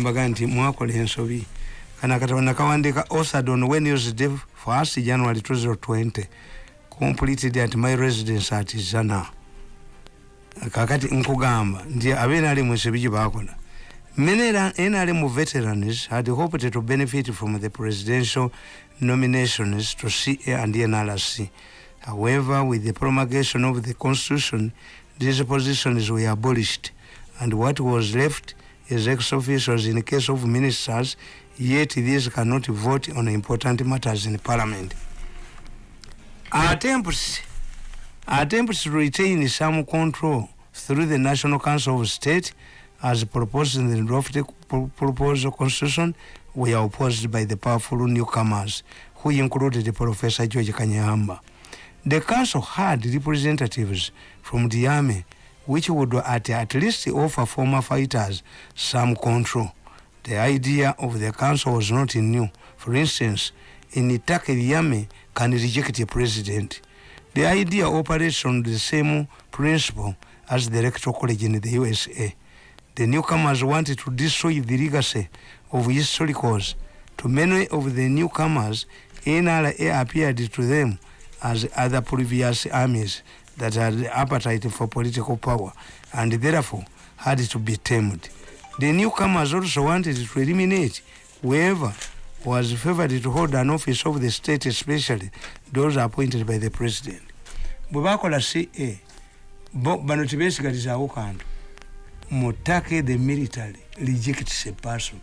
mbaga nti ensobi. Kana for us january 2020 completed at my residence at zana. Kakati nkugamba veterans had hoped to benefit from the presidential nominations to ca and nrc however with the promulgation of the constitution these positions were abolished and what was left as ex-officials in the case of ministers, yet these cannot vote on important matters in parliament. Attempts, attempts to retain some control through the National Council of State as proposed in the drafted proposal constitution were opposed by the powerful newcomers who included Professor George Kanyamba. The council had representatives from the army which would at, at least offer former fighters some control. The idea of the council was not new. For instance, in the army can reject a president. The idea operates on the same principle as the electoral college in the USA. The newcomers wanted to destroy the legacy of historicals. To many of the newcomers, NRA appeared to them as other previous armies that had appetite for political power and therefore had to be tamed. The newcomers also wanted to eliminate whoever was favored to hold an office of the state, especially those appointed by the president. bwebakola ca bano tebesigalizaawo kantu mutake the military rejects a person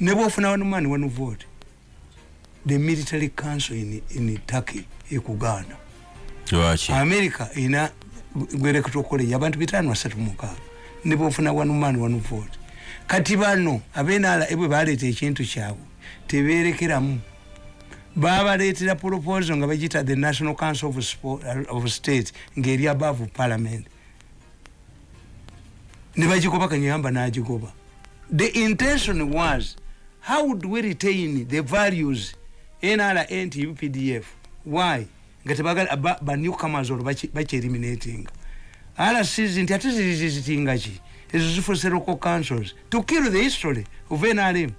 ne bwofuna one man one vote the military council in, in turkey ekugaana america ina gwerekto college abantu bitano asatu mukaaga ne bofuna one man one vote. Kati bano abenala ebwe baleeta ekintu kyabwe teberekeramu babaleetera proposal nga bagita the national council of, Sport, of state ngeri above parliament. Ne bagigoba kanyamba nagigoba. The intention was how would we retain the values nra nti updf why nga tebagala banewcomers olwo bakyeliminatinga rcs nti ate zirizizitinga ki? Ezo zifuse local councils. To kill the history of nrm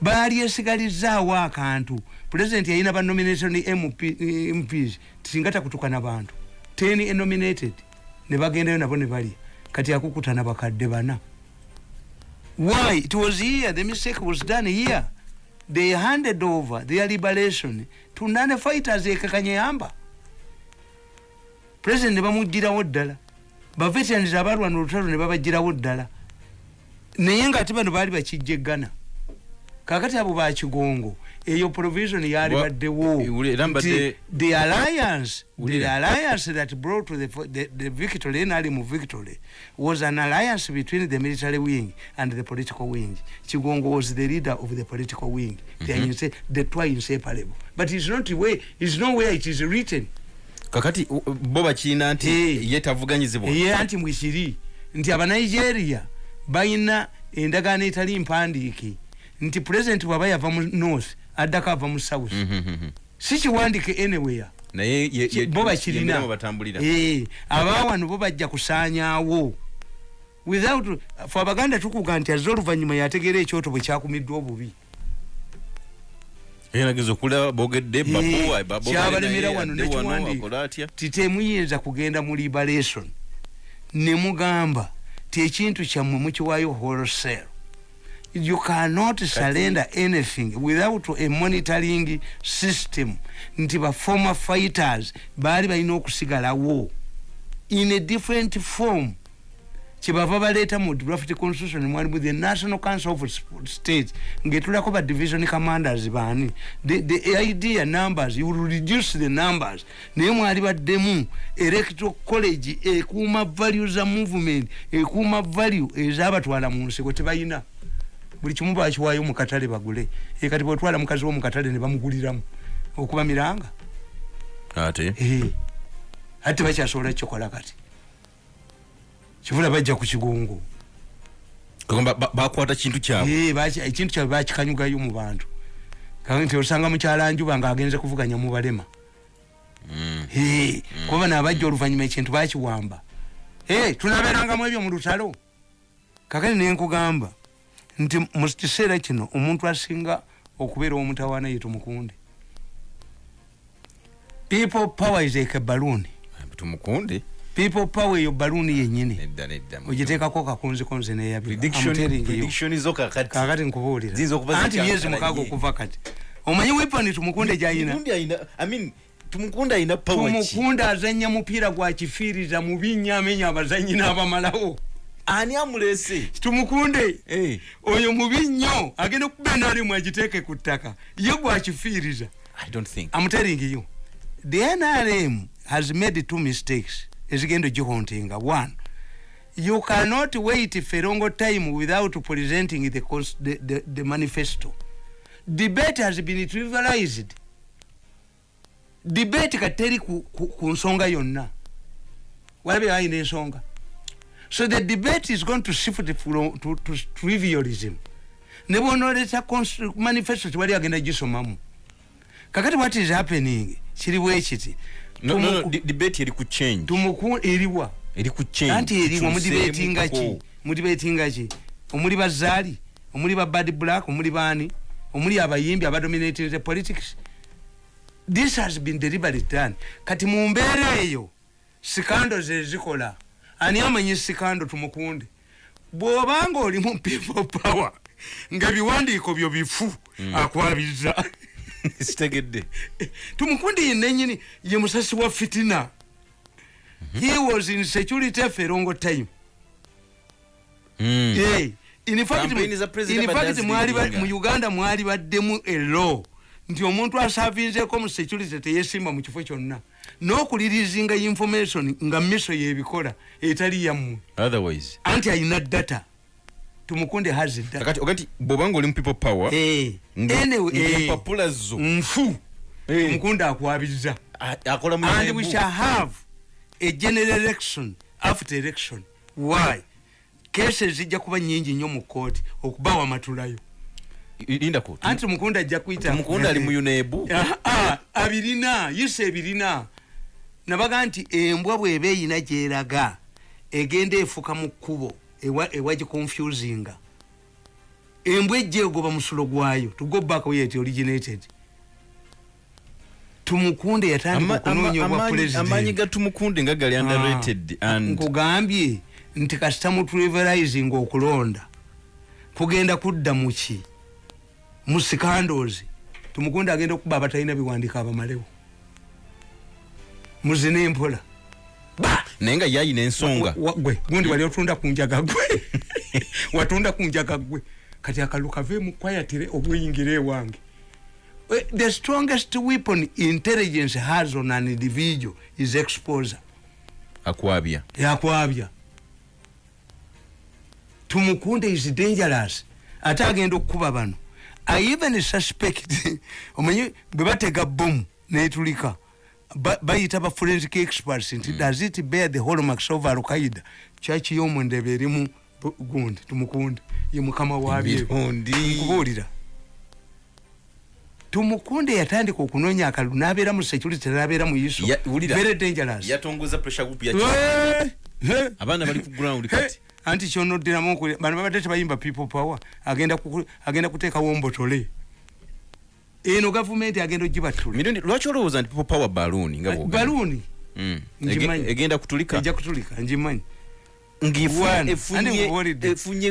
baali esigalizaawo akantu. President yalina banomination mps tisinga takutukana bantu. Ten enominated ne bagendayo nabo ne balya. Kati akukutana bakadde bana. Why? It was here. The mistake was done here. They handed over their liberation to none fighters ekakanyeyamba president nebamugirawo ddala. Baveterans abalwana olutalo ne babagirawo ddala. Naye nga ate bano baali bakijjegana kakati abo bakigongo eyo provision yali baddewo the alliance the alliance that brought the, the, the victory nali mu victory was an alliance between the military wing and the political wing. Kigongo was the leader of the political wing. Mm -hmm. the, the two inseparable. But it's not way it's nowhere it is written. Kakati bo bakiina nti hey. ye tavuganyizibwa. Ye anti mwikiri nti abanigeria balina endagaano etali mpandiike. Nti president bwaba yava mu north addako ava mu south. Si kiwandike anywhere. Bo bakirina. abawano bo bajja kusaanyaawo. Without fe abaganda tukuga nti azze oluvannyuma yategeera ekyoto bwe kyakumiddwa obubi. Kyabalemera wano nekiwandika titemuyinza kugenda mu liberation. Nemugamba ti ekintu kyammwe mukiwaayo wholesale you cannot surrender anything without a monitoring system. Nti ba former fighters baali balina okusigalawo in a different form. Kyebava baleeta mu draft constitution mwalimu the national council of state ngetulako ba division commanders baani. The, the idea numbers you will reduce the numbers. Naye mwali baddemu electoral college ekuuma value za movement ekuuma value ezabatwala mu nsiko tebalina buli kimu bakiwaayo mukatale bagule. Ekati bwetwala mukazi wo mukatale ne bamuguliramu okuba miranga? Ate? Ate bakyasobola kikola kati? Kivula bajja ku kigongo bakwata kintu kyabwe. Ekintu kyabwe bakikanyugayo mu bantu. Nti osanga mukyalanjuba nga agenze kuvuganya mubalema kuba nabajja oluvanyuma ekintu bakiwamba. Tunabeerangamu ebyo mu lutalo. Kakati nenkugamba nti mu kiseera kino omuntu asinga okubeera omutawaana ye tumukunde people power is like a balloon. Tumukunde. People power eyo balloon yenyini ogiteekako kakonzikonzi prediction zo kakati kakati nkubuulira. Ziyinza okuba anti myezi mukaaga okuva kati. Omanyi wepani tumukunde gyayina? Tumukunde ayina i mean tumukunde ayina power ki? Tumukunde azanya mupiira gwa kifiiriza mu binnyamenya abazanyi n'abamalawo ani amulese? Tumukunde Eh. oyo mubi nnyo agenda okuba enalimu agiteeke ku ttaka. Ye gwakifiiriza telling you, the NRM has made two mistakes. ezigenda ogihontinga one you cannot wait for a long time without presenting the, cons- the, the, the manifesto. Debate has been trivialized. Debate kateri ku, ku, ku nsonga yonna. Walabe ayina ensonga so the debate is going to shift from, to, to trivialism. Ne bwonooleta cons- manifesto tewali agenda gisomamu kakati what is happening? Kiri bwekiti no, no, no, debate eri ku change. Tumuku eriwa. Eri ku change. Anti eriwa mudibetinga ki mudibetinga ki omuli bazaali omuli ba bad black? Omuli baani omuli abayimbi abadominating the politics? This has been deliberate done. Kati mu mbeera eyo sikando zezikola ani amanyi sikando tumukunde. Bw'obanga oli mu people power nga biwandiiko byo bifu akwabiza sitegedde. Tumukunde yennenyini ye musasi wa fitina. He was in security for a long time. Mm. In fact- Campaign za President in fact, Badazi mwali ba- Liringa. mu uganda mwali baddemu elaw nti omuntu asavinzeko mu security teyesimba mu kifo kyonna n'okulirizinga information nga miso yebikola etali yammwe. Otherwise. Anti ayina data. Tumukunde has data. Kakati ogati bwobanga oli mu people power Eh, nga eh, empapula zo. nfu. Eh. tumukunde akwabiza a- akola mu and we shall have a general election after election. Why? Kese zijja kuba nyingi nnyo mu kooti okubaawo amatulayo. Anti mukunda ajja kuyita tumukunde ali mu unebu Ah, ah, abirina yisa ebirina nabaga nti embwa bweba eyina gyeraga egenda efuka mu kkubo ewa- ewagiconfusinga embwa ejja egoba musulo gwayo tugobako yeti originated. Tumukunde yatandika okunoonya obwa amaanyi- president. amaanyi ga tumukunde nga gali underrated Ah, nkugambye nti kasita mutrivializing okulonda. Kugenda kudda muki mu sikandozi. Tumukunde agenda okuba abatalina biwandiika abamalewo muzina empola naye nga yayina ensonga gwe. Gundi wali otunda ku njaga gwe. Watunda ku njaga gwe. Kati akalu kaveemu kwayatire obuyingira ewange. Eh, the strongest weapon intelligence has on an individual is exposure. Akwabya. Yakwabya. Tumukunde is dangerous. Ate agenda okukuba bano. I even suspect omanyi bwe batega bomu netulika. ba- bayita ba forensic experts nti does it bear the hallmarks of alqaida kyaki yomundebe erimu gundi tumukunde ye mukama nkubuulira tumukunde yatandika okunoonya akalulu n'abeera mu security n'abeera mu wulira. very dangerous. Abaana bali ku ground kati. anti kyonoddiramu okuli bano babadde tebayimba people power. Agenda kuteekawo mbotole eno gavumenti agenda ogibatula mirundi lwaki olowooza nti people power balloon nga bwogamba? baluuni Mm. Ngimanyi. Ege- egenda kutulika? Ejja kutulika ngimanyi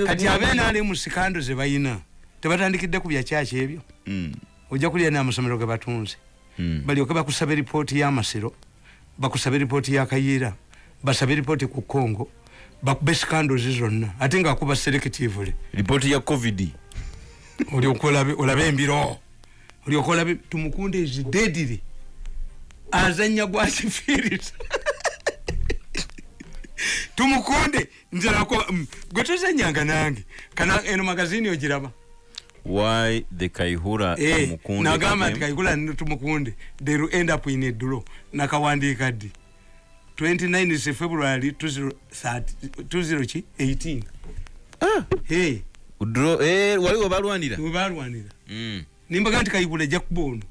kati abeena ali mu sikando ze bayina tebatandikidde ku byakyaki ebyo? Mm. ojja kulya n'amasomero ge batunze. Mm. balyoke bakusaba eripooti y'amasiro bakusaba eripooti y'akayiira basabe eripooti ku kongo bakube sikandozi zonna ate ngaakuba selectively lipooti ya covid. Olabe olabe embiro olyoka olabe tumukunde ezidedire azanya gwakifiiriza tumukunde. Nzirako mm, gwe tozanyanga nange. Kana eno magazini ogiraba why the kaihura Eh, Tumukunde? nagamba nti nino tumukunde. They will end up in a draw nakawandiika ddi? 29 is february 20 ki? 18 Ah, hey. Draw- eh, waliwo balwanira? Webalwanira Mm. Nimbaga nti kayibula ejja kuba ono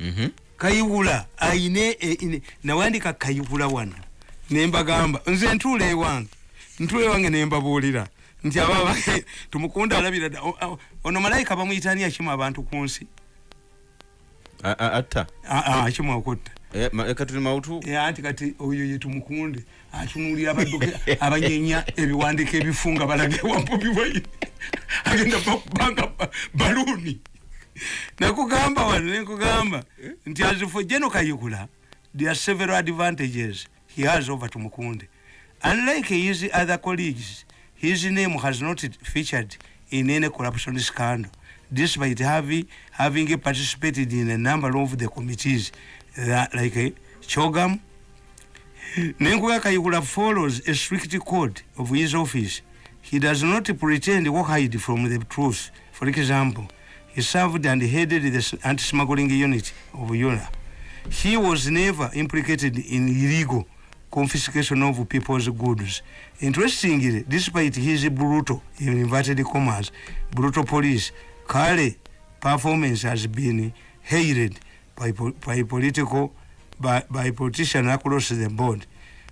Mhm. kayibula ayine e- ine- nawandika kayibula wano. Nembagamba nze ntuula ewange. Ntuula ewange nembabuulira. Nti aba tumukunde alabira dda ono malayika bamuyitani akimu abantu ku nsi? Atta. Akimu okutta. Eh, tuli mawutu? Eh, anti kati oyo ye tumukunde atunulira abadduke abanyenya ebiwandiiko ebifunga balage wampubiwayi agenda nti as for there are several advantages he has over tumukunde. Unlike his other colleagues his name has not featured in any corruption scandal despite having, having participated in a number of the committees that, like uh, chogam. Nenkuga kayikula follows a strict code of his office he does not pretend or hide from the truth. For example he served and headed the anti-smuggling unit of yola he was never implicated in illegal confiscation of people's goods. Interestingly despite his brutal in inverted commas brutal police kale performance has been hated by, by political by, by politicians across the board.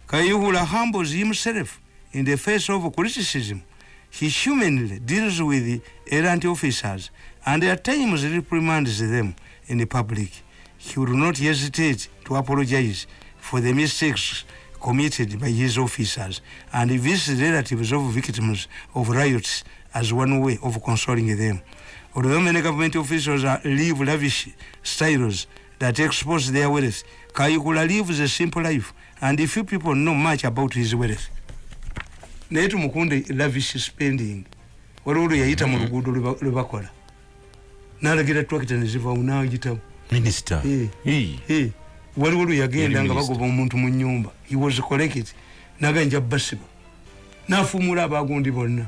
Kayihura humbles himself in the face of criticism he humanly deals with errant officers and at times reprimands them in the public he will not hesitate to apologize for the mistakes committed by his officers and visit relatives of victims of riots as one way of consoling them. Although many government officials live lavish styles that expose their wealth, Kayikula lives a simple life and few people know much about his wealth. Naye tumukunde lavish spending. Waliwo lwe yayita mu luguudo lwe ba- lwe bakola. N'alagira twakita Eh. Eh, waliwo lwe yagenda nga bagoba omuntu mu nyumba he was collected. Naga nja basiba. Nafumula abagundi bonna.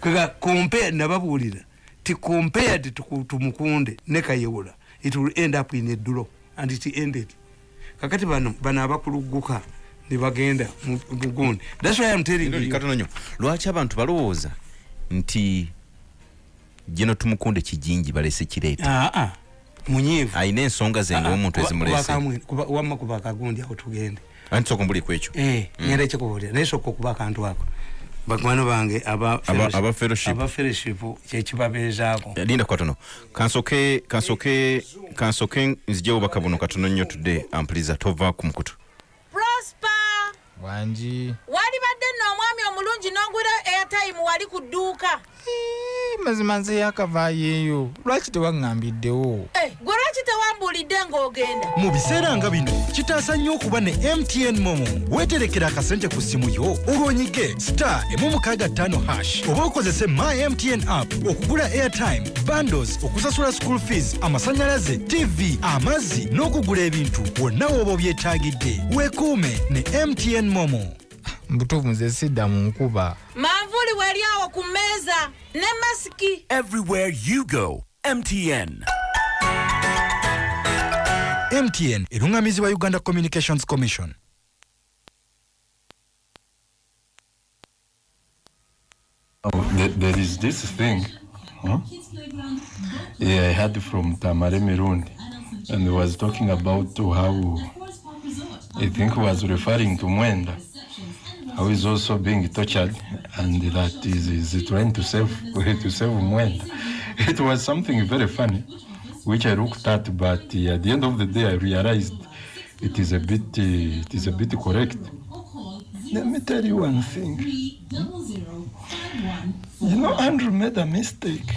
Kaga compare nababuulira. Ti compared tumukunde ne kayewula it will end up in a draw and it ended. Kakati bano bano abakulugguka ne bagenda mu mu gundi. Thats why I'm telling you. lwaki abantu balowooza nti gino tumukunde kijingi balese kireeta? Ah, ah, munyiivu. Ayina ensonga ze ngaomuntu Ah, ah, ezimulese kuba- akagundi awo tugende. Anti soka mbuli ku ekyo? Eh, ngenda ekikubuulira naye sooka okuba akantu ako. Bakwano bange aba fellowship. kyekibabeezaako linda katono kansoke kansoke kansoke nzijewo baka buno katono nnyo tudde ampuliriza tova ku mukutu wangi walibadde nno omwami omulungi n'ogula airtime wali ku dduuka. Mazima nze yakavaayo eyo. Lwaki tewaŋŋambiddewo? Eh, gwe lwaki tewambuulidde ng'ogenda? Mu biseera nga bino kitaasa nnyo okuba ne mtn momo. Weeterekera akasente ku ssimu yo olwonyige star emu mukaaga ttaano hash. Oba okozese my mtn app okugula airtime bandos okusasula school fees amasannyalaze tv amazzi n'okugula ebintu wonna w'oba obyetaagidde weekuume ne mtn momo. Mbutuufu nze sidda mu nkuba. Manvuuli weri awo ku mmeeza ne masiki. Everywhere you go, MTN. Mtn eruŋŋamizibwa uganda communications commission Oh, there, is this thing. Huh? Yeah, I heard from Tamare Mirundi, and he was talking about how I think he was referring to Mwenda, how he's also being tortured, and that is, is trying to save to save Mwenda. It was something very funny, which I looked at, but uh, at the end of the day, I realized it is a bit uh, it is a bit correct. Let me tell you one thing. You know, Andrew made a mistake,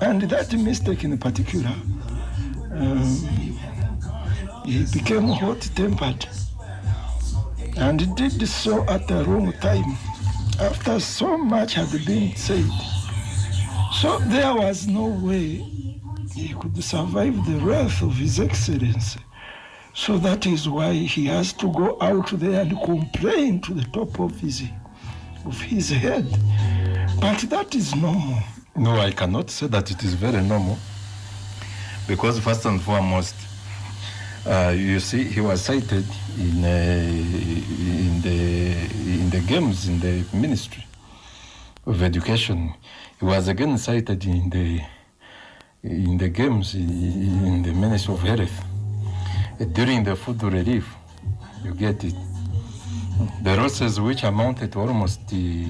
and that mistake in particular, um, he became hot-tempered, and did so at the wrong time, after so much had been said. So there was no way he could survive the wrath of His Excellency. So that is why he has to go out there and complain to the top of his of his head. But that is normal. No, I cannot say that it is very normal. Because first and foremost, uh, you see, he was cited in, uh, in, the, in the games in the Ministry of Education. He was again cited in the, in the games in, the Ministry of Health. During the food relief, you get it. The losses which amounted to almost the,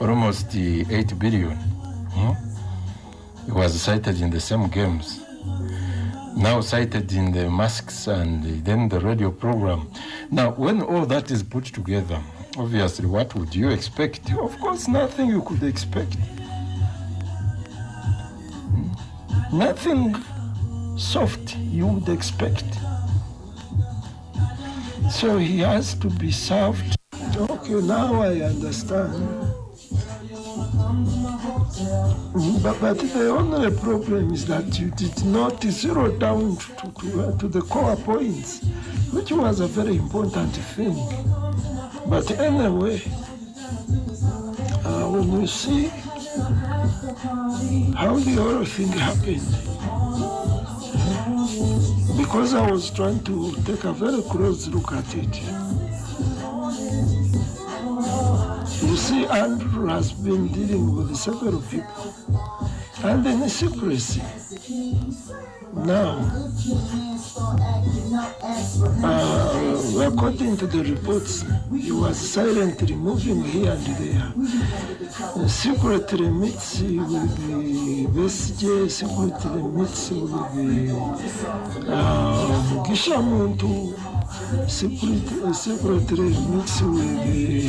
almost the 8 billion. hmm, It was cited in the same games. Now cited in the masks and then the radio program. Now, when all that is put together, obviously, what would you expect? Of course, nothing you could expect. Nothing soft you would expect. So he has to be served. Okay, now I understand. Mm, But, but the only problem is that you did not zero down to, to, uh, to the core points, which was a very important thing. But anyway, uh, when you see how the whole thing happened, because I was trying to take a very close look at it. You see, Andrew has been dealing with several people, and in secrecy. Now, uh, according to the reports, he was silently moving here and there. Uh, secretly meets with the BSJ, secretly meets with the uh, Gishamuntu, secretly, secretly meets with the,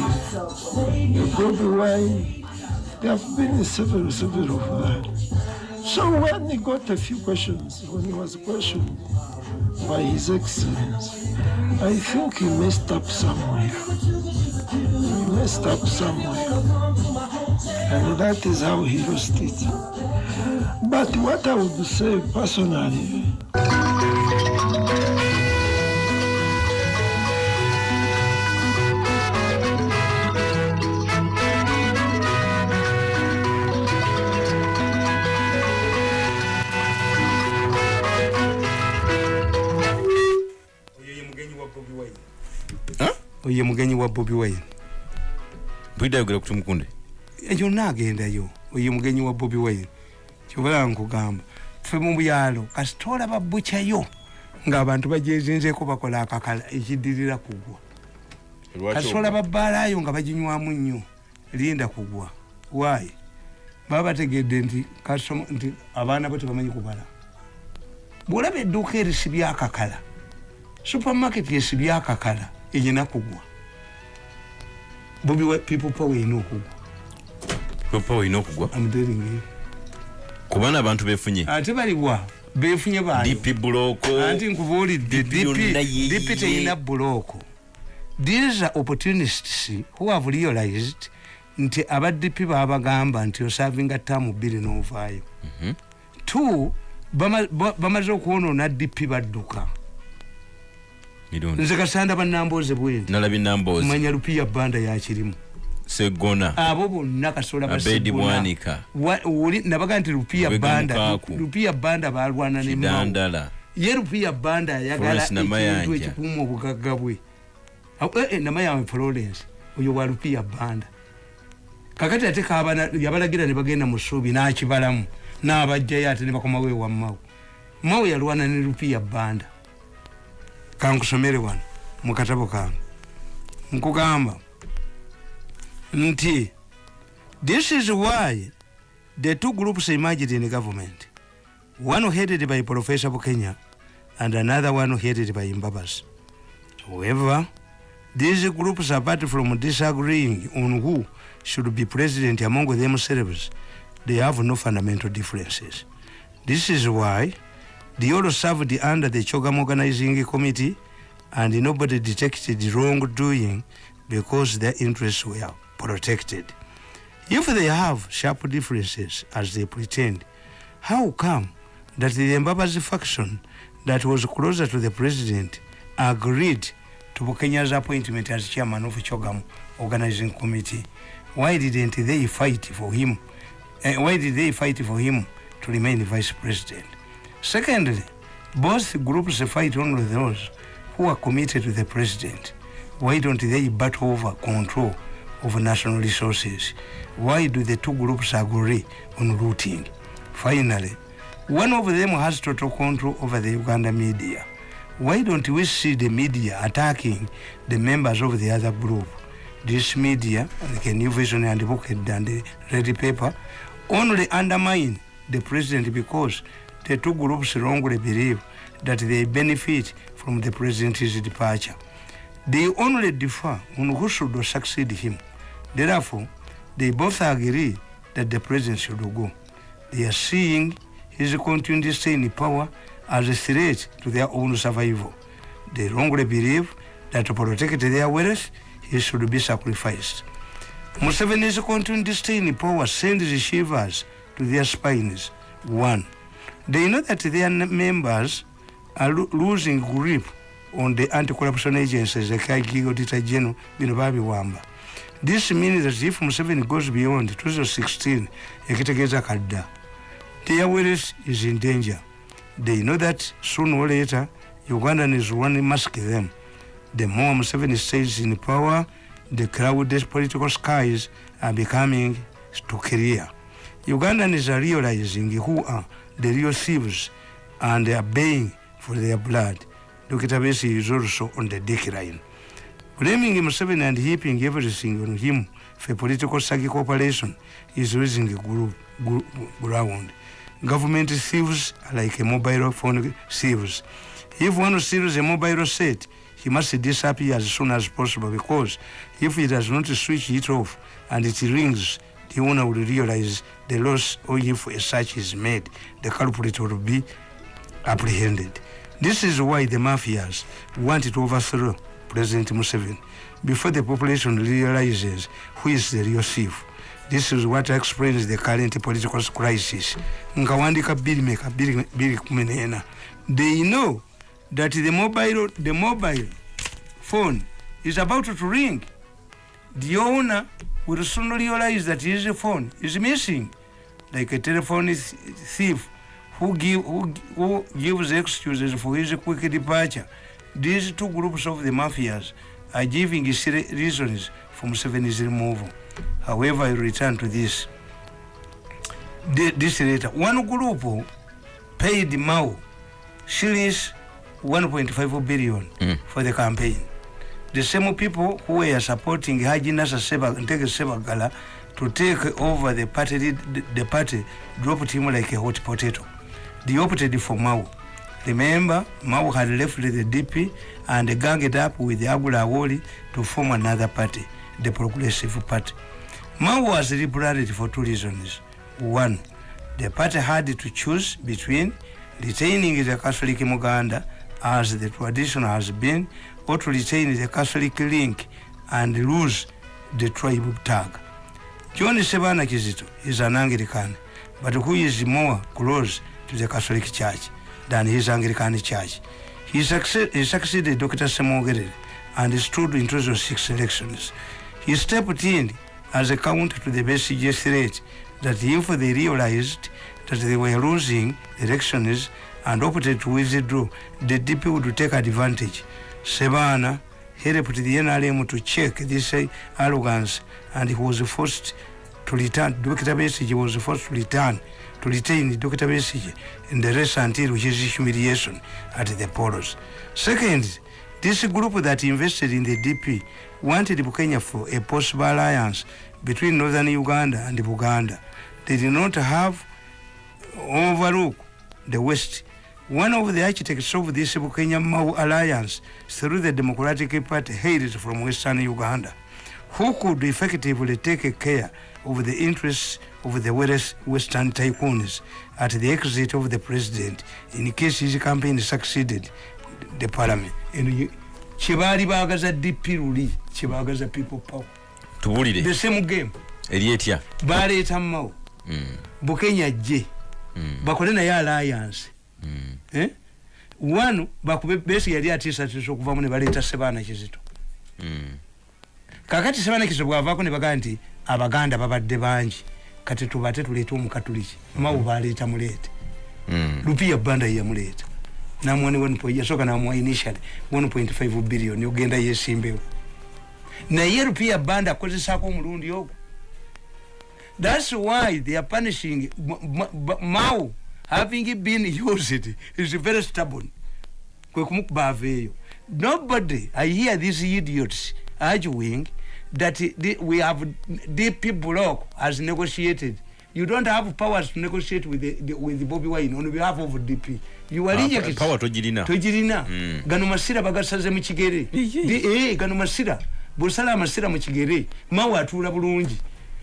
the Bobby Wine. There have been several, several of that. So when he got a few questions, when he was questioned by His Excellency, I think he messed up somewhere. He messed up somewhere. And that is how he lost it. But what I would say personally, oye mugenyi wa bobi wine. Bida ayogera ku tumukunde ekyo naagendayo oye mugenyi wa bobi wine. Kyobala nkugamba ffe mu byalo kasita olaba bukyayo ng'abantu bajezinzeeko bakola akakala ekiddirira kugwa. Kasita olaba bbaalayo nga baginywamu nnyo linda kugwa. Waayi baba bategedde nti nti abaana bo tebamanyi kubala. Bwolaba edduuka erisibya akakala supermarket esibya akakala erina kugwa. Bobi people power erina okugwa popa olina okugwa? Kubana abantu befunye ate baliwa befunye dp buloko. Anti nkubuulidde dipi terina bulooko these are opportunists who have realized nti abadipi babagamba nti osavinga ttaamu bbiri n'ovaayo two bama- ba- bamaze okwonoona dipi badduka. Nze kasanda nalabye namboozi manya lupiya banda yakirimu segona. Abo bonna kasola Abedi Bwanika. nabaga nti lupiya banda lupiya banda balwana ne Mao. kidandala. Ye lupiya banda ayagala ekintu ekikuuma obugagga bwe. Eh, eh, namayange florence oyo wa lupiya banda. Kakati ate yabalagira ne bagenda mu ssuubi n'akibalamu n'abajjayo ate ne bakomawo ewa mawe mawe yalwana ne lupiya banda. Kankusomere wano mu katabo kange. Nkugamba nti this is why the two groups emerged in the government. One headed by professor bukenya and another one headed by mbabas. However these groups apart from disagreeing on who should be president among themselves they have no fundamental differences. This is why they all served under the chogam organizing committee and nobody detected wrongdoing because their interests were protected if they have sharp differences as they pretend how come that the Mbabazi faction that was closer to the president agreed to Bukenya's appointment as chairman of Chogam organizing committee? Why didn't they fight for him? Uh, why did they fight for him to remain vice president? Secondly, both groups fight only those who are committed to the president. Why don't they battle over control of national resources? Why do the two groups agree on routing? Finally, one of them has total control over the Uganda media, why don't we see the media attacking the members of the other group this media like new vision and book and the ready paper only undermine the president because the two groups wrongly believe that they benefit from the president's departure they only differ on who should succeed him therefore they both agree that the president should go they are seeing his continued stay in power as a threat to their own survival. They wrongly believe that to protect their wealth, he should be sacrificed. Museveni's continued stay in power sends shivers to their spines. One, they know that their members are lo- losing grip on the anti-corruption agencies like IG Auditor General bino babiwamba. This means that if Museveni goes beyond 2016, ekitegeeza kadda, their wealth is in danger. They know that sooner or later, Ugandans will mask them. The more Museveni stays in power, the crowded political skies are becoming too clear. Ugandans are realizing who are the real thieves and they are paying for their blood. Dr. Besi is also on the decline. Blaming Museveni and heaping everything on him for political psychic operation is gro- gro- ground. Government thieves are like a mobile phone thieves. If one steals a mobile set, he must disappear as soon as possible because if he does not switch it off and it rings, the owner will realize the loss or if a search is made, the culprit will be apprehended. This is why the mafias want to overthrow President Museveni before the population realizes who is the real thief. This is what explains the current political crisis. N'ena. They know that the mobile the mobile phone is about to ring. The owner will soon realize that his phone is missing, like a telephone th- thief who give who, who gives excuses for his quick departure. These two groups of the mafias are giving reasons for Museveni's removal. However, I return to this. This later, one group paid Mao shillings 1.5 billion Mm. for the campaign. The same people who were supporting Haji Nasa Seba, Ntege Sebagala to take over the party, the, the party dropped him like a hot potato. They opted for Mao. Remember, Mao had left the DP and ganged up with Agula Awoli to form another party, the Progressive Party. Mao was rebranded for two reasons. One, the party had to choose between retaining the Catholic Muganda as the tradition has been, or to retain the Catholic link and lose the tribe tag. John Sebana Kizito is an Anglican, but who is more close to the Catholic Church than his Anglican Church. He, succeed, he succeeded Dr. Samogerere and stood in 2006 elections. He stepped in as a counter to the BCG threat that if they realized that they were losing elections and opted to withdraw, the DP would take advantage. Sebana helped the NRM to check this arrogance and he was forced to return. Dr. Besigye was forced to return to retain Dr. Besigye in the rest until humiliation at the polls. Second, this group that invested in the DP wanted Bukenya for a possible alliance between northern Uganda and Buganda. They did not have overlook the West. One of the architects of this Bukenya Mau alliance through the Democratic Party hails from Western Uganda, who could effectively take care of the interests of the West- Western tycoons at the exit of the president in case his campaign succeeded. The parliament. And kyebaali baagaza DP luli kyebaagaza people power. Tubulire. The same game. Eri etya baleeta mao Mm, bukenya jje mm, bakole naye alliance. Mm. eh? wanu bakube besi yali atiisatiisa okuvamu ne baleeta sebaana kizito. Mm. kakati sebaana kizito bwavaako ne bagaa nti abaganda babadde bangi kati tubate tuleete omukatuliki. Mawo baleeta muleete Mm. lupiya banda yeyamuleeta namwani yasooka namuwa initially 1.5 billion ogenda yesimbewo. Naye lupiya banda akozesaako omulundi ogwo. Thats why they are punishing M- M- B- mao having been used is very stubborn. Kwe kumukuba aveeyo nobody i hear these idiots arguing that the, we have dp block has negotiated. You don't have powers to negotiate with, the, the, with bobby wine. On behalf of dp you are Ah, rejected power togirina. togirina Mm. gano masira bagasaze mu kigere. Di- eh, gano masira. Bwosala amasira mu kigere. Mawe atuula bulungi.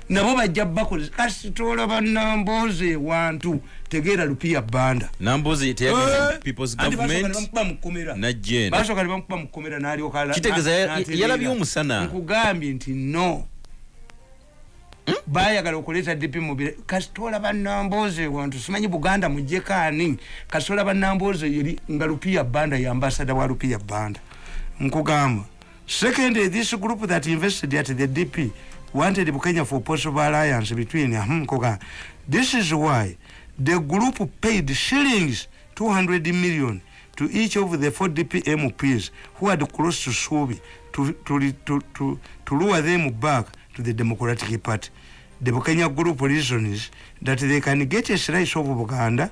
Nabo bajja bakoze. Kasitola banamboze wantu tegeera lupiya banda. Nambozi teyagenda people's government bamukuba mukomera najjenda basooka ne bamukuba mukomera n'alyoka Kitegeeza ya- n'atereera. yalabye omusana. nkugambye nti no. Bayagala okuleeta dp mubire kasitola banamboze wantu simanyi buganda mujjeko ani kasitola banamboze yeri nga lupiya banda ye ambasada wa lupiya banda. Nkugamba secondly this group that invested at the dp wanted bukenya for possible alliance between hmm, nkugamba. This is why the group paid shillings 200 million to each of the four dp mps who had crossed to subi to, to, to, to, to lure them back to the democratic party. The bukenya group reasons that they can get a slice of buganda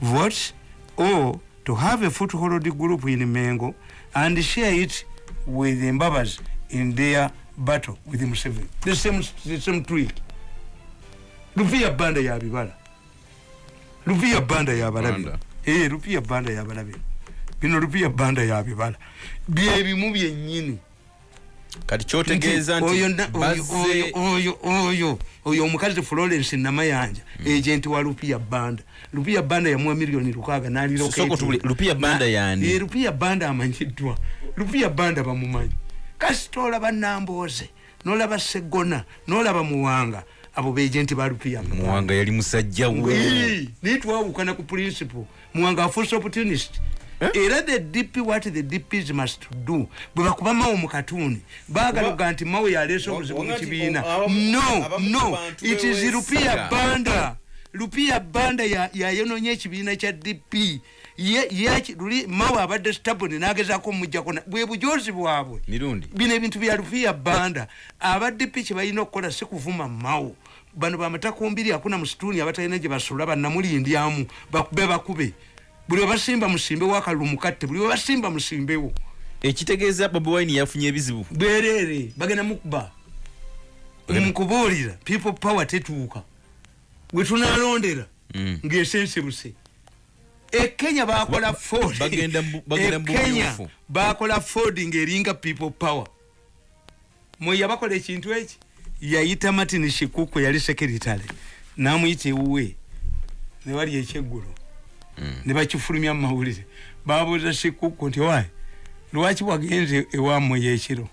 votes or to have a foothold group in mengo and share it with the mbabas in their battle with museveni. The same, the same tweak lupiya banda yabibala lupiya banda yabalabi Banda. eh lupiya banda yabalabi bino lupiya banda yabibala byebimu byennyini kati kyotegeeza Nti oyo na- oyo- oyo- oyo oyo oyo omukazi florence namayanja ejenti wa lupiya banda. Lupiya banda yamuwa miliyoni lukaaga Soko tubuli, Lupiya Banda yaani? lupiya banda amanyiddwa. Lupiya banda bamumanyi. Kasitola banamboze nolaba segona nolaba muwanga abo bejenti ba lupiya muwanga yali musajja we. Naye twawukana ku principle. Muwanga afuuse opportunist era the dp what the dps must do bwe bakuba mawo mu katuni baagala oga nti mawe yaleese obuzibu mu kibiina. no no it is lupiya banda. Lupiya banda ya- yayononya ekibiina kya dp luli mawe abadde staboni nagezaako omujjako bwe bujozi bwabwe. Bino ebintu bya lupiya banda. Abadp kye balina okukola si kuvuma mawo bano bamatakumbiri akuna musituni abatalina gye basula banamulindyamu bakube bakube. Buli webasimba musimbewo akalulu mukatte buli webasimba musimbewo ekitegeeza bobi wine yafunye ebizibu. Bwerere bagenda mukuba mukubuulira people power tetuuka. Bwe tunalondera Mm. Ekenya bakola ford. bagenda mu- bagenda mu ekenya bumyufu. bakola ford ng'eringa people power. Mwe yabakola ekintu eki? Yayita martin shikuku yali sekeritale namuyita ewuwe. Newali ekyeggulo. Ne bakifulumya mumawulire babuuza shikuku nti wayi lwaki wagenze ewamwe yekiro?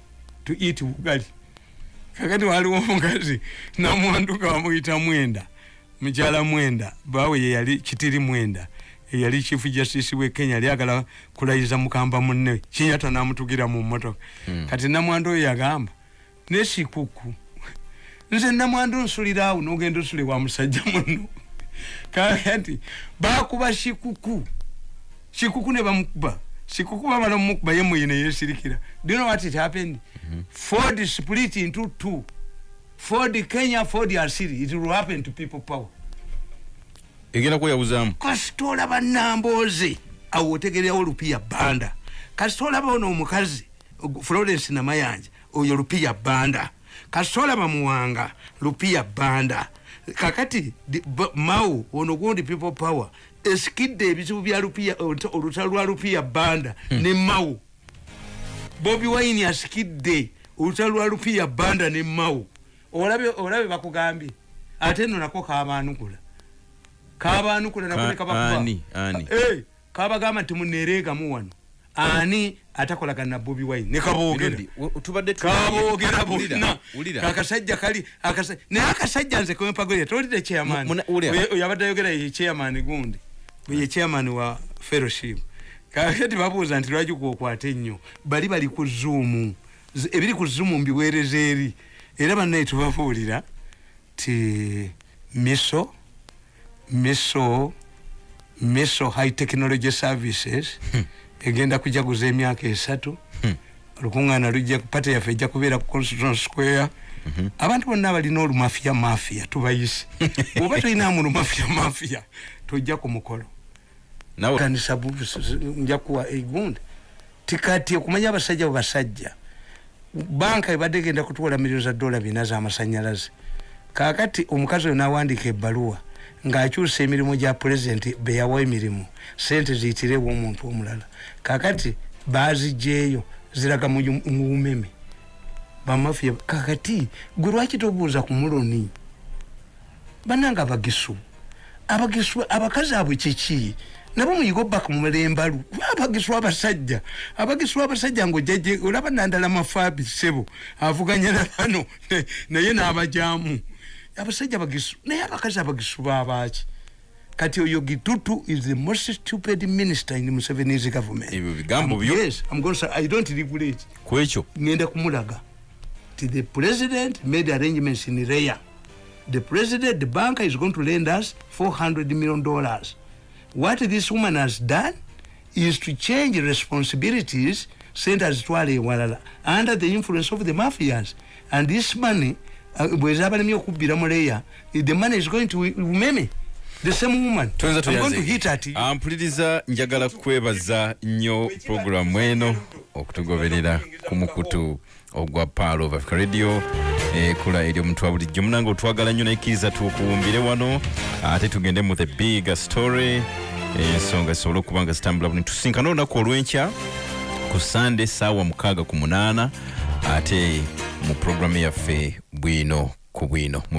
To eat bugali. Kakati waliwo omukazi namwanduka bamuyita mwenda mukyala mwenda. Bawe yeyali kitiri mwenda eyali chief justice we kenya yali agala kulayiza mukamba munne. Kinyata namutugira mu motoka kati namwandu oyo yagamba nesikuku nze namwandu nsulira awo nogenda osule wa musajja muno kati bakuba shikuku shikuku ne bamukuba. Shikuku bamala mumukuba ye muyine yesirikira do you know what it happened? Ford split into two. Ford kenya ford asiri it will happen to people power egenda kweyabuzaamu kasitola banamboze awo otegerewo lupiya banda. Kasitola baona omukazi og- florence namayanja oyo lupiya banda. Kasitola bamuwanga lupiya banda. Kakati mao ono gundi people power esikidde ebizibu bya lupiya oluta- olutalo lwa lupiya banda ne mao bobi wine asikidde olutalo lwa lupiya banda ne mao olabe olabe bakugambye ate no nako kabanukula kabanukula nako Ka- ne kabakuba ani, ani? Eh, kabagamba nti munereegamu wano. Ani atakolagana na bobi wine? Ne kaboogera. Mirundi, w- tubadde tu- kaboogera Wulira, bonna wulira. akasajja kali akasa- naye akasajja nze kempagolera tolidde chairman. Muna- wulira. Oyo- oyo abadde ayogera ye chairman gundi. Ye chairman wa fellowship. Kakati babuuza nti lwaki kwokwata ennyo? Bali bali ku zuumu Z- ebiri ku zuumu mbiweereza eri. Era bannaye tubabuulira ti miso miso miso high technology services egenda kujaguza emyaka esatu olukuŋŋaana lujja pate yaffe ejja kubeera ku constitution square. Abantu bonna abalina olumafia mafia tubayise. Bwoba tolinamu lumafia mafia tojja ku mukolo. Kanisa bu- s- s- nja kuwa egundi. Tikati okumanya abasajja bwe basajja. Banka ebadde egenda kutuwola miliyoni za dola bina z'amasanyalaze kakati omukazi oyo n'awandiika ebbaluwa ng'akyusa emirimu gya pulezidenti beyawa emirimu sente ziyitirewo omuntu omulala. Kakati baziggyeyo ziraga mu bumeme. Bamafiya kakati gwe lwaki tobuuza ku muloni? Bananga abagisu. Abagisu abakazi abwe kiki? Nabo muyiga obbaka mulembalu. Abagisu abasajja. Abagisu abasajja ngaojaje olaba nandala mafaabi sebo avuganya na bano ne- naye n'abajamu abasajja abagisu naye abakazi abagisu babaki kati oyo gitutu is the most stupid minister in museveni's government. Ebyo bigambo byo? yes i'm going to say, i don't regulate ku ekyo ngenda kumulaga. Ti the president made arrangements in raya. The president the banker is going to lend us 400 million dollars. What this woman has done is to change responsibilities sente azitwala ewalala under the influence of the mafias and this money uh, bwezabalemi okubbira mu leya the money is going to umeme? The same woman? I'm going to hit at you. ampuliriza njagala kwebaza nnyo puroguramu eno okutugoberera ku mukutu ogwa paalo of africa radio. Ekula eri omuntu wa bulijjo. Munange otwagala nnyo nayekkiriza tukuwumbire wano ate tugende mu the big story. Ensonga zisobole okuba nga zitambula buni tusinkane olunaku olwenkya ku sande saawa mukaaga ku munaana ate mu puroguramu yaffe bwino ku bwino